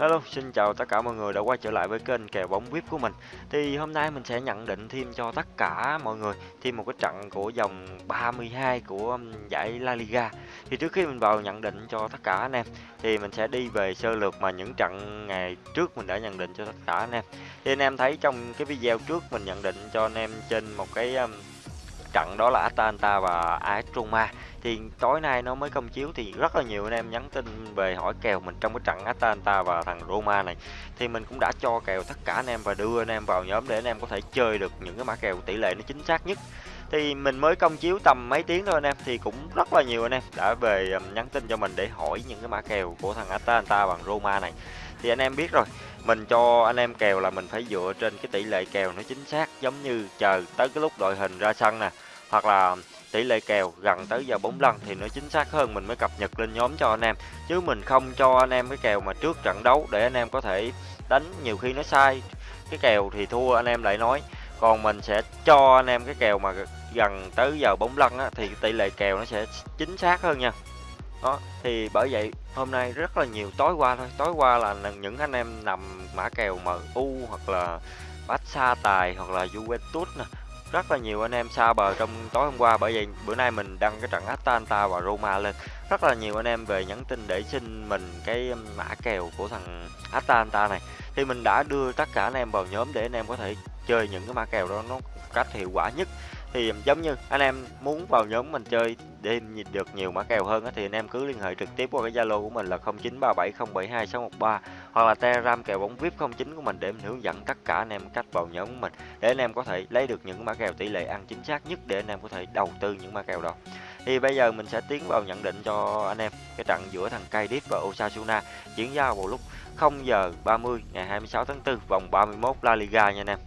Hello, xin chào tất cả mọi người đã quay trở lại với kênh kèo bóng VIP của mình. Thì hôm nay mình sẽ nhận định thêm cho tất cả mọi người thêm một cái trận của dòng 32 của giải La Liga. Thì trước khi mình vào nhận định cho tất cả anh em thì mình sẽ đi về sơ lược mà những trận ngày trước mình đã nhận định cho tất cả anh em. Thì anh em thấy trong cái video trước mình nhận định cho anh em trên một cái trận đó là Atalanta và AS Roma thì tối nay nó mới công chiếu thì rất là nhiều anh em nhắn tin về hỏi kèo mình trong cái trận Atalanta và thằng Roma này. Thì mình cũng đã cho kèo tất cả anh em và đưa anh em vào nhóm để anh em có thể chơi được những cái mã kèo tỷ lệ nó chính xác nhất. Thì mình mới công chiếu tầm mấy tiếng thôi anh em, thì cũng rất là nhiều anh em đã về um, nhắn tin cho mình để hỏi những cái mã kèo của thằng Atalanta bằng Roma này. Thì anh em biết rồi, mình cho anh em kèo là mình phải dựa trên cái tỷ lệ kèo nó chính xác, giống như chờ tới cái lúc đội hình ra sân nè, hoặc là tỷ lệ kèo gần tới giờ 4 lần thì nó chính xác hơn mình mới cập nhật lên nhóm cho anh em. Chứ mình không cho anh em cái kèo mà trước trận đấu để anh em có thể đánh nhiều khi nó sai. Cái kèo thì thua anh em lại nói. Còn mình sẽ cho anh em cái kèo mà gần tới giờ 4 lần á, thì tỷ lệ kèo nó sẽ chính xác hơn nha. Đó thì bởi vậy hôm nay rất là nhiều tối qua thôi. Tối qua là những anh em nằm mã kèo MU hoặc là Barca tài hoặc là Juventus nè rất là nhiều anh em xa bờ trong tối hôm qua, bởi vậy bữa nay mình đăng cái trận Atalanta và Roma lên. Rất là nhiều anh em về nhắn tin để xin mình cái um, mã kèo của thằng Atalanta này. Thì mình đã đưa tất cả anh em vào nhóm để anh em có thể chơi những cái mã kèo đó nó cách hiệu quả nhất thì giống như anh em muốn vào nhóm mình chơi để được nhiều mã kèo hơn thì anh em cứ liên hệ trực tiếp qua cái Zalo của mình là 0937072613 hoặc là Telegram kèo bóng VIP 09 của mình để mình hướng dẫn tất cả anh em cách vào nhóm của mình để anh em có thể lấy được những mã kèo tỷ lệ ăn chính xác nhất để anh em có thể đầu tư những mã kèo đó. Thì bây giờ mình sẽ tiến vào nhận định cho anh em cái trận giữa thằng Cadiz và Osasuna diễn ra vào lúc 0 giờ 30 ngày 26 tháng 4 vòng 31 La Liga nha anh em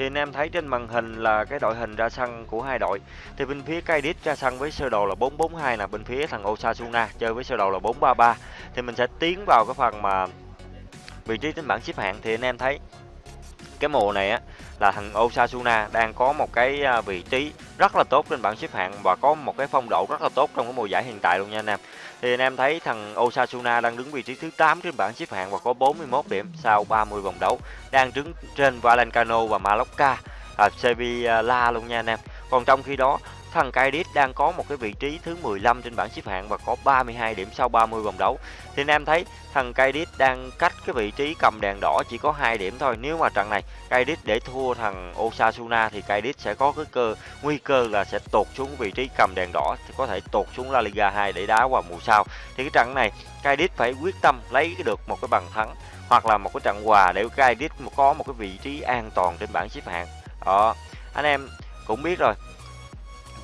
thì anh em thấy trên màn hình là cái đội hình ra sân của hai đội. Thì bên phía Cadiz ra sân với sơ đồ là 442 là bên phía thằng Osasuna chơi với sơ đồ là 433 thì mình sẽ tiến vào cái phần mà vị trí trên bảng xếp hạng. Thì anh em thấy cái mùa này á, là thằng Osasuna đang có một cái à, vị trí rất là tốt trên bảng xếp hạng và có một cái phong độ rất là tốt trong cái mùa giải hiện tại luôn nha anh em. Thì anh em thấy thằng Osasuna đang đứng vị trí thứ 8 trên bảng xếp hạng và có 41 điểm sau 30 vòng đấu, đang đứng trên Valencano và Mallorca, à, Sevilla luôn nha anh em. Còn trong khi đó Thằng Cadiz đang có một cái vị trí thứ 15 trên bảng xếp hạng và có 32 điểm sau 30 vòng đấu. Thì anh em thấy thằng Cadiz đang cách cái vị trí cầm đèn đỏ chỉ có 2 điểm thôi. Nếu mà trận này Cadiz để thua thằng Osasuna thì Cadiz sẽ có cái cơ nguy cơ là sẽ tụt xuống vị trí cầm đèn đỏ thì có thể tụt xuống La Liga 2 để đá vào mùa sau. Thì cái trận này Cadiz phải quyết tâm lấy được một cái bàn thắng hoặc là một cái trận hòa để Cadiz có một cái vị trí an toàn trên bảng xếp hạng. Đó, anh em cũng biết rồi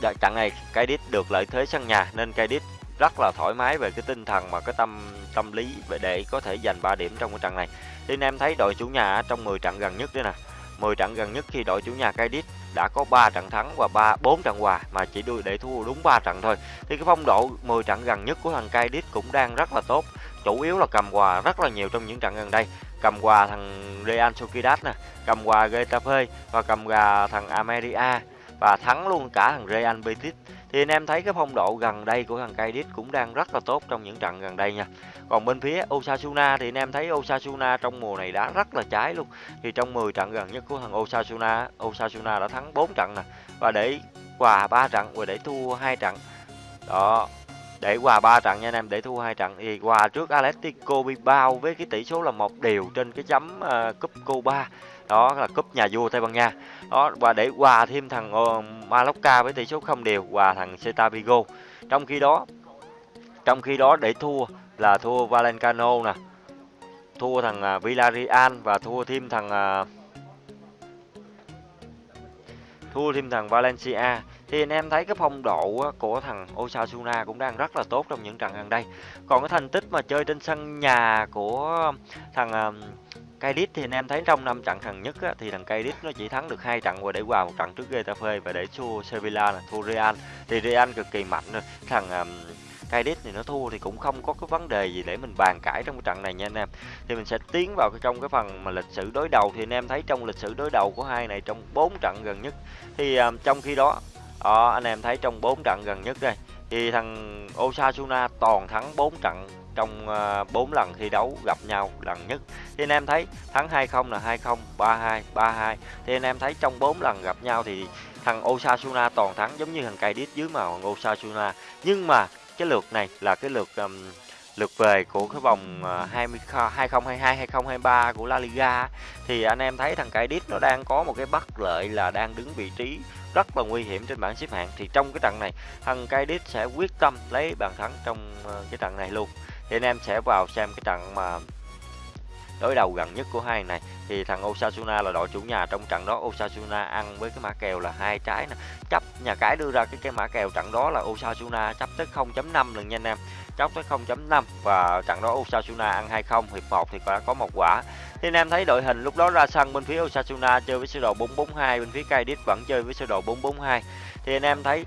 Dạ, trận này Cadiz được lợi thế sân nhà nên Cadiz rất là thoải mái về cái tinh thần và cái tâm tâm lý để có thể giành 3 điểm trong cái trận này. Thì anh em thấy đội chủ nhà trong 10 trận gần nhất đây nè. 10 trận gần nhất khi đội chủ nhà Cadiz đã có 3 trận thắng và 3 4 trận hòa mà chỉ đuôi để thua đúng 3 trận thôi. Thì cái phong độ 10 trận gần nhất của thằng Cadiz cũng đang rất là tốt. Chủ yếu là cầm hòa rất là nhiều trong những trận gần đây. Cầm hòa thằng Real Sociedad nè, cầm hòa Getafe và cầm hòa thằng America và thắng luôn cả thằng Real Betis. Thì anh em thấy cái phong độ gần đây của thằng Cadiz cũng đang rất là tốt trong những trận gần đây nha. Còn bên phía Osasuna thì anh em thấy Osasuna trong mùa này đã rất là trái luôn. Thì trong 10 trận gần nhất của thằng Osasuna Osasuna đã thắng 4 trận nè. Và để hòa 3 trận, và để thua 2 trận. Đó để hòa 3 trận nha anh em để thua hai trận thì hòa trước Atletico Bilbao với cái tỷ số là một điều trên cái chấm uh, cúp Cuba đó là cúp nhà vua Tây Ban Nha. Đó và để hòa thêm thằng uh, Mallorca với tỷ số không đều hòa thằng Celta Vigo trong khi đó trong khi đó để thua là thua Valencano nè thua thằng uh, Villarreal và thua thêm thằng uh, thua thêm thằng Valencia. Thì anh em thấy cái phong độ của thằng Osasuna cũng đang rất là tốt trong những trận gần đây. Còn cái thành tích mà chơi trên sân nhà của thằng um, Cadiz thì anh em thấy trong năm trận gần nhất á, thì thằng Cadiz nó chỉ thắng được hai trận và để qua một trận trước Getafe và để thua Sevilla là thua Real. Thì Real cực kỳ mạnh rồi. Thằng um, Kaidit thì nó thua thì cũng không có cái vấn đề gì để mình bàn cãi trong cái trận này nha anh em. Thì mình sẽ tiến vào cái trong cái phần mà lịch sử đối đầu. Thì anh em thấy trong lịch sử đối đầu của hai này trong 4 trận gần nhất thì um, trong khi đó đó, anh em thấy trong 4 trận gần nhất đây thì thằng Osasuna toàn thắng 4 trận trong à, 4 lần thi đấu gặp nhau lần nhất. Thì anh em thấy thắng 2-0 là 2-0 3-2 3-2 thì anh em thấy trong 4 lần gặp nhau thì thằng Osasuna toàn thắng giống như thằng Cadiz dưới màu thằng Osasuna. Nhưng mà cái lượt này là cái lượt um, lượt về của cái vòng 20 2022 2023 của La Liga thì anh em thấy thằng Cadiz nó đang có một cái bất lợi là đang đứng vị trí rất là nguy hiểm trên bảng xếp hạng. Thì trong cái trận này thằng Cadiz sẽ quyết tâm lấy bàn thắng trong ờ, cái trận này luôn. Thì anh em sẽ vào xem cái trận mà đối đầu gần nhất của hai này, thì thằng Osasuna là đội chủ nhà. Trong trận đó, Osasuna ăn với cái mã kèo là hai trái nè. Chấp, nhà cái đưa ra cái cái mã kèo trận đó là Osasuna chấp tới 0.5 lần nha anh em. Chấp tới 0.5 và trận đó Osasuna ăn 2-0 hiệp 1 thì có có một quả. Thì anh em thấy đội hình lúc đó ra sân bên phía Osasuna chơi với sơ đồ 442 bên phía Cadiz vẫn chơi với sơ đồ 442 thì anh em thấy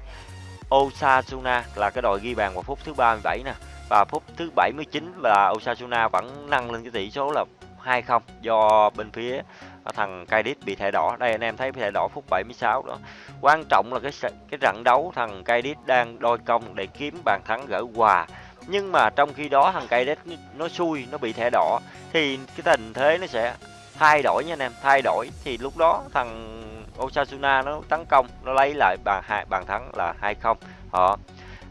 Osasuna là cái đội ghi bàn vào phút thứ 37 nè và phút thứ 79 là Osasuna vẫn nâng lên cái tỷ số là 2-0 do bên phía thằng Cadiz bị thẻ đỏ. Đây anh em thấy thẻ đỏ phút 76 đó. Quan trọng là cái cái trận đấu thằng Cadiz đang đôi công để kiếm bàn thắng gỡ hòa. Nhưng mà trong khi đó thằng Cadiz nó xui, nó bị thẻ đỏ thì cái tình thế nó sẽ thay đổi nha anh em, thay đổi thì lúc đó thằng Osasuna nó tấn công, nó lấy lại bàn hai bàn thắng là 2-0. Họ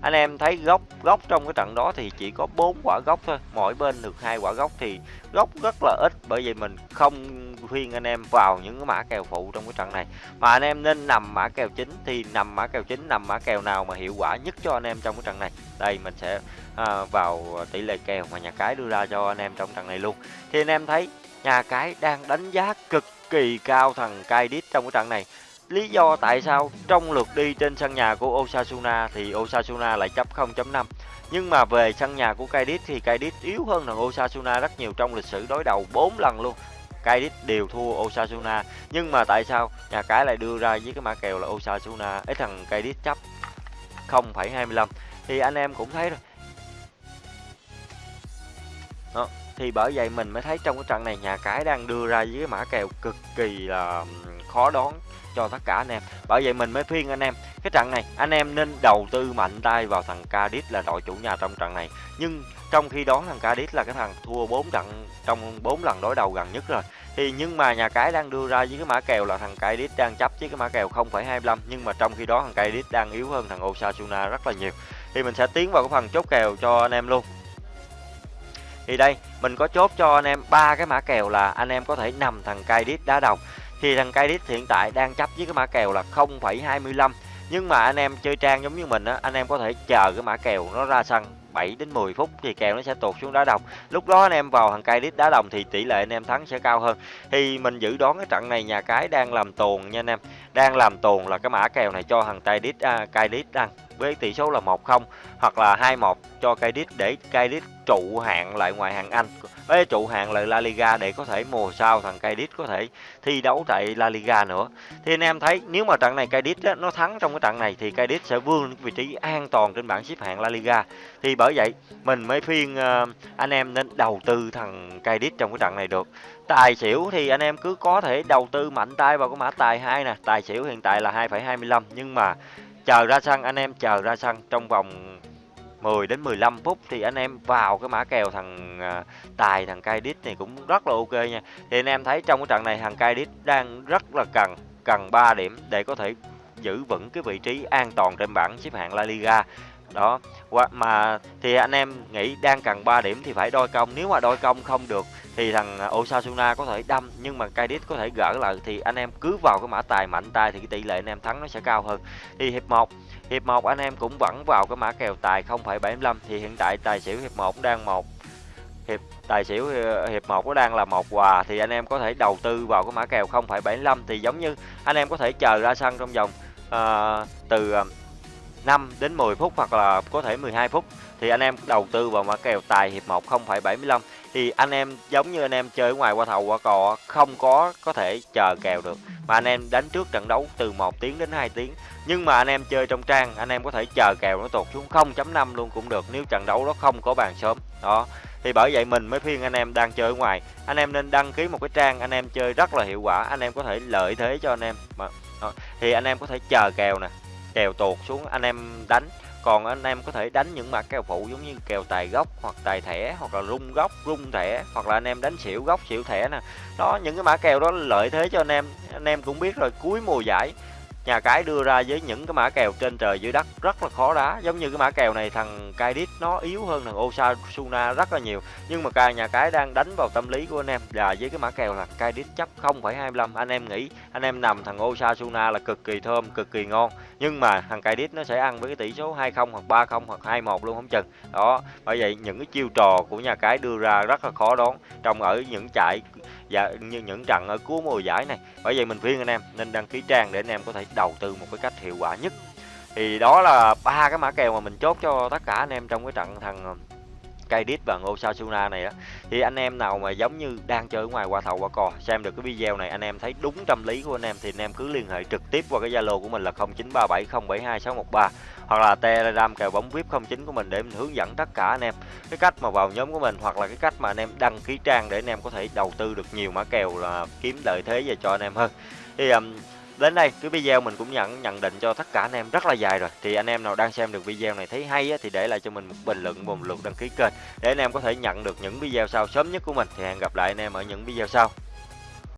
anh em thấy góc góc trong cái trận đó thì chỉ có bốn quả góc thôi. Mỗi bên được hai quả góc thì góc rất là ít. Bởi vì mình không khuyên anh em vào những cái mã kèo phụ trong cái trận này. Mà anh em nên nằm mã kèo chính thì nằm mã kèo chính nằm mã kèo nào mà hiệu quả nhất cho anh em trong cái trận này. Đây mình sẽ à, vào tỷ lệ kèo mà nhà cái đưa ra cho anh em trong trận này luôn. Thì anh em thấy nhà cái đang đánh giá cực kỳ cao thằng kaidit trong cái trận này. Lý do tại sao trong lượt đi trên sân nhà của Osasuna thì Osasuna lại chấp 0.5 nhưng mà về sân nhà của Cadiz thì Cadiz yếu hơn thằng Osasuna rất nhiều trong lịch sử đối đầu 4 lần luôn. Cadiz đều thua Osasuna nhưng mà tại sao nhà cái lại đưa ra với cái mã kèo là Osasuna ấy thằng Cadiz chấp 0.25 thì anh em cũng thấy rồi. Đó, thì bởi vậy mình mới thấy trong cái trận này nhà cái đang đưa ra với cái mã kèo cực kỳ là khó đoán cho tất cả anh em. Bởi vậy mình mới khuyên anh em cái trận này anh em nên đầu tư mạnh tay vào thằng Cadiz là đội chủ nhà trong trận này. Nhưng trong khi đó thằng Cadiz là cái thằng thua 4 trận trong 4 lần đối đầu gần nhất rồi. Thì nhưng mà nhà cái đang đưa ra với cái mã kèo là thằng Cadiz đang chấp với cái mã kèo 0,25 nhưng mà trong khi đó thằng Cadiz đang yếu hơn thằng Osasuna rất là nhiều. Thì mình sẽ tiến vào cái phần chốt kèo cho anh em luôn. Thì đây mình có chốt cho anh em ba cái mã kèo là anh em có thể nằm thằng Cadiz đá đầu thì thằng Cadiz hiện tại đang chấp với cái mã kèo là 0,25 nhưng mà anh em chơi trang giống như mình á anh em có thể chờ cái mã kèo nó ra sân 7 đến 10 phút thì kèo nó sẽ tụt xuống đá đồng. Lúc đó anh em vào thằng Cadiz đá đồng thì tỷ lệ anh em thắng sẽ cao hơn. Thì mình dự đoán cái trận này nhà cái đang làm tuồn nha anh em. Đang làm tuồn là cái mã kèo này cho thằng Cadiz à, Cadiz ăn với tỷ số là 1-0 hoặc là 2-1 cho Cadiz để Cadiz trụ hạng lại ngoài hạng Anh. Với trụ hạng lại La Liga để có thể mùa sau thằng Cadiz có thể thi đấu tại La Liga nữa. Thì anh em thấy nếu mà trận này Cadiz á, nó thắng trong cái trận này thì Cadiz sẽ vươn vị trí an toàn trên bảng xếp hạng La Liga. Thì bởi vậy mình mới khuyên uh, anh em nên đầu tư thằng Cadiz trong cái trận này được. Tài xỉu thì anh em cứ có thể đầu tư mạnh tay vào cái mã tài hai nè. Tài xỉu hiện tại là 2,25 nhưng mà chờ ra sân, anh em chờ ra sân. Trong vòng 10 đến 15 phút thì anh em vào cái mã kèo thằng à, tài, thằng Cadiz này cũng rất là ok nha. Thì anh em thấy trong cái trận này thằng Cadiz đang rất là cần cần 3 điểm để có thể giữ vững cái vị trí an toàn trên bảng xếp hạng La Liga đó mà thì anh em nghĩ đang cần 3 điểm thì phải đôi công. Nếu mà đôi công không được thì thằng Osasuna có thể đâm nhưng mà Cadiz có thể gỡ lại thì anh em cứ vào cái mã tài mạnh tay thì cái tỷ lệ anh em thắng nó sẽ cao hơn. Thì hiệp 1 hiệp 1 anh em cũng vẫn vào cái mã kèo tài 0,75 thì hiện tại tài xỉu hiệp 1 đang một hiệp tài xỉu ờ, hiệp 1 nó đang là một quà thì anh em có thể đầu tư vào cái mã kèo 0,75 thì giống như anh em có thể chờ ra sân trong vòng uh, từ ờ, 5 đến 10 phút hoặc là có thể 12 phút thì anh em đầu tư vào mã kèo tài hiệp 1 0,75 thì anh em giống như anh em chơi ở ngoài qua thầu qua cò không có có thể chờ kèo được. Mà anh em đánh trước trận đấu từ 1 tiếng đến 2 tiếng. Nhưng mà anh em chơi trong trang anh em có thể chờ kèo nó tụt xuống 0.5 luôn cũng được nếu trận đấu đó không có bàn sớm. Đó. Thì bởi vậy mình mới khuyên anh em đang chơi ở ngoài. Anh em nên đăng ký một cái trang anh em chơi rất là hiệu quả anh em có thể lợi thế cho anh em. Mà đó. thì anh em có thể chờ kèo nè kèo tuột xuống anh em đánh. Còn anh em có thể đánh những mã kèo phụ giống như kèo tài gốc hoặc tài thẻ hoặc là rung gốc, rung thẻ hoặc là anh em đánh xỉu gốc, xỉu thẻ nè. Đó, những cái mã kèo đó lợi thế cho anh em. Anh em cũng biết rồi, cuối mùa giải nhà cái đưa ra với những cái mã kèo trên trời dưới đất rất là khó đá. Giống như cái mã kèo này thằng Kaidit nó yếu hơn thằng Osasuna rất là nhiều. Nhưng mà cả nhà cái đang đánh vào tâm lý của anh em là với cái mã kèo là Kaidit chấp 0,25 anh em nghĩ anh em nằm thằng Osasuna là cực kỳ thơm cực kỳ ngon. Nhưng mà thằng Kaidit nó sẽ ăn với cái tỷ số 20 hoặc 30 hoặc 21 luôn không chừng. Đó bởi vậy những cái chiêu trò của nhà cái đưa ra rất là khó đoán. Trong ở những chạy và như những trận ở cuối mùa giải này. Bởi vậy mình khuyên anh em nên đăng ký trang để anh em có thể đầu tư một cái cách hiệu quả nhất. Thì đó là ba cái mã kèo mà mình chốt cho tất cả anh em trong cái trận thằng um, cây đít và ngô Sasuna này á. Thì anh em nào mà giống như đang chơi ở ngoài qua thầu qua cò, xem được cái video này, anh em thấy đúng tâm lý của anh em thì anh em cứ liên hệ trực tiếp qua cái zalo của mình là 0937072613 hoặc là telegram kèo bóng vip 09 của mình để mình hướng dẫn tất cả anh em cái cách mà vào nhóm của mình hoặc là cái cách mà anh em đăng ký trang để anh em có thể đầu tư được nhiều mã kèo là kiếm lợi thế về cho anh em hơn. Thì um, đến đây cái video mình cũng nhận nhận định cho tất cả anh em rất là dài rồi. Thì anh em nào đang xem được video này thấy hay á, thì để lại cho mình một bình luận một lượt đăng ký kênh để anh em có thể nhận được những video sau sớm nhất của mình. Thì hẹn gặp lại anh em ở những video sau.